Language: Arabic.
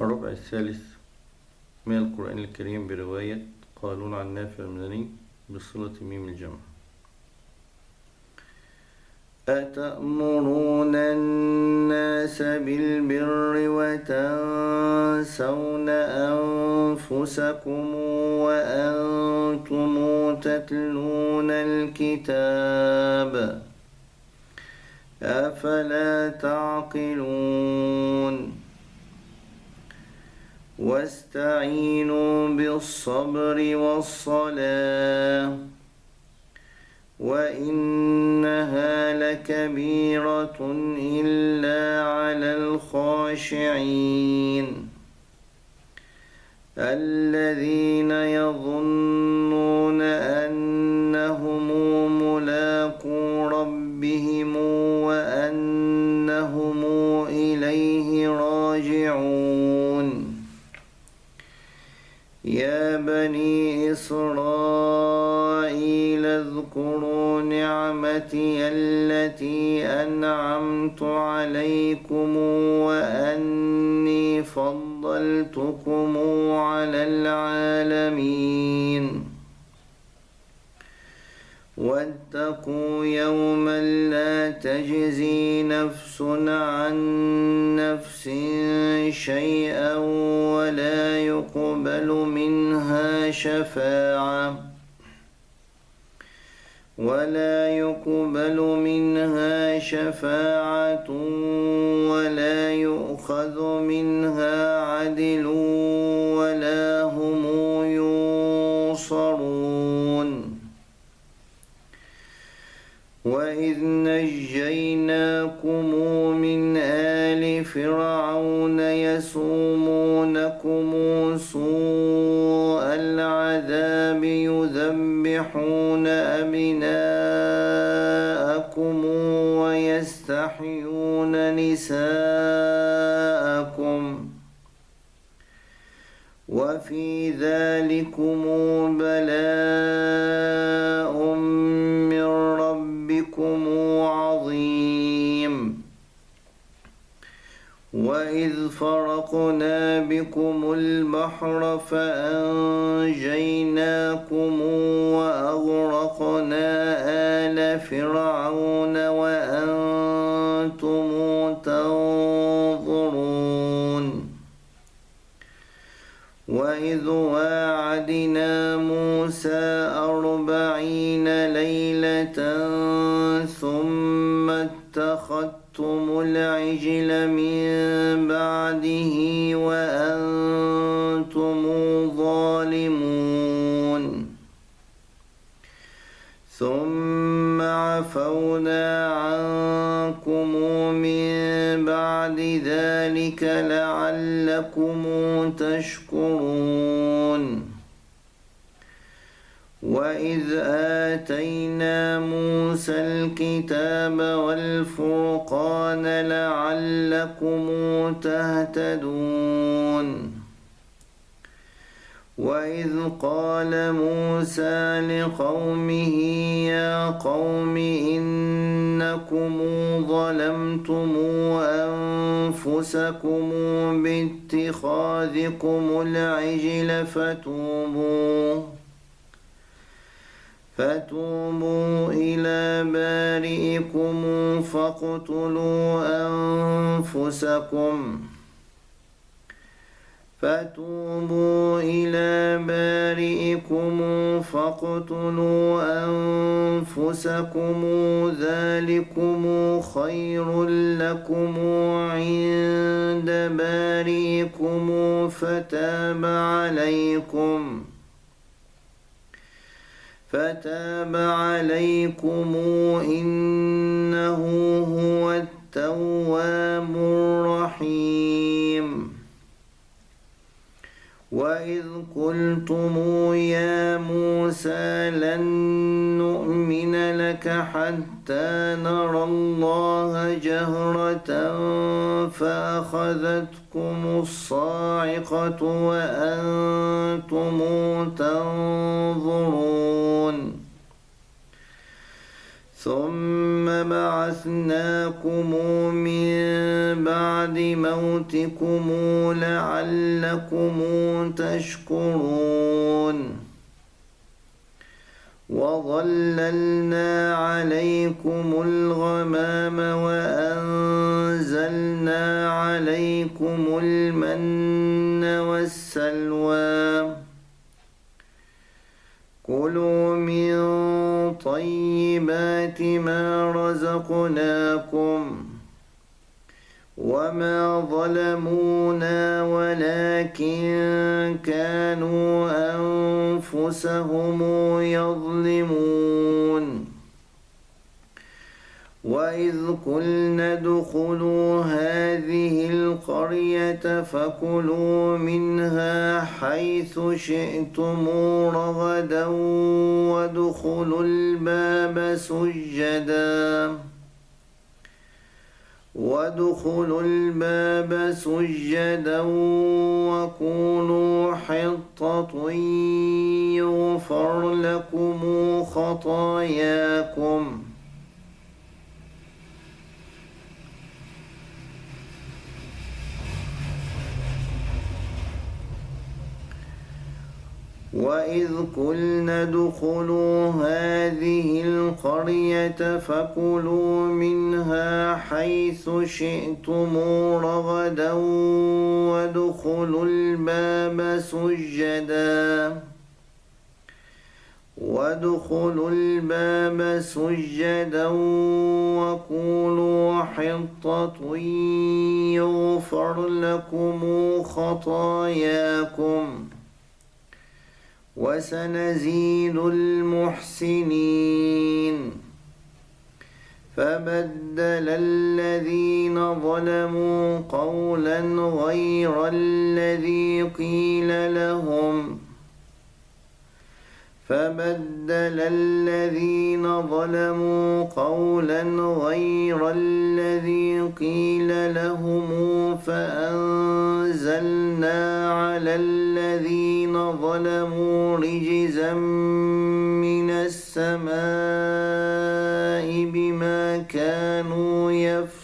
الربع الثالث من القرآن الكريم برواية قالون عن نافع المدني بصلة ميم الجمع. أتأمرون الناس بالبر وتنسون أنفسكم وأنتم تتلون الكتاب أفلا تعقلون واستعينوا بالصبر والصلاة وإنها لكبيرة إلا على الخاشعين الذين يظنون إسرائيل اذكروا نعمتي التي أنعمت عليكم وأني فضلتكم على العالمين. واتقوا يوما لا تجزي نفس عن نفس شيئا ولا يقبل منها شفاعة. ولا يقبل منها شفاعة ولا يؤخذ منها عدل ولا هم ينصرون. وإذ نجيناكم من آل فرعون يذبحون أبناءكم ويستحيون نساءكم وفي ذلكم بلاء فرقنا بكم البحر فأنجيناكم وأغرقنا آل فرعون وأنتم تنظرون وإذ واعدنا موسى أربعين ليلة ثم اتخذتم العجل من بعده وأنتم ظالمون. ثم عفونا عنكم من بعد ذلك لعلكم تشكرون. وإذ آتينا موسى الكتاب والفرقان لعلكم تهتدون وإذ قال موسى لقومه يا قوم إنكم ظلمتم أنفسكم باتخاذكم العجل فتوبوا فتوبوا إلى بارئكم فاقتلوا أنفسكم. فتوبوا إلى بارئكم فاقتلوا أنفسكم. ذلكم خير لكم عند بارئكم. فتاب عليكم. فتاب عليكم إنه هو التواب الرحيم. وإذ قلتم يا موسى لن نؤمن لك حتى نرى الله جهرة فأخذتكم الصاعقة وأنتم تنظرون ثم بعثناكم من بعد موتكم لعلكم تشكرون. وظللنا عليكم الغمام وأنزلنا عليكم المن والسلوى. كلوا طيبات ما رزقناكم وما ظلمونا ولكن كانوا أنفسهم يظلمون وإذ قلنا ادخلوا هذه القرية فكلوا منها حيث شئتم رغدا وادخلوا الباب سجداً وادخلوا الباب سجدا وقولوا حطة يغفر لكم خطاياكم وإذ قلنا ادخلوا هذه القرية فكلوا منها حيث شئتم رغدا وادخلوا الباب سجدا وادخلوا الباب سجدا وقولوا حطة يغفر لكم خطاياكم وسنزيد المحسنين. فبدل الذين ظلموا قولا غير الذي قيل لهم فبدل الذين ظلموا قولا غير الذي قيل لهم فأنزلنا على الذين ظلموا رجزا من السماء بما كانوا يفسقون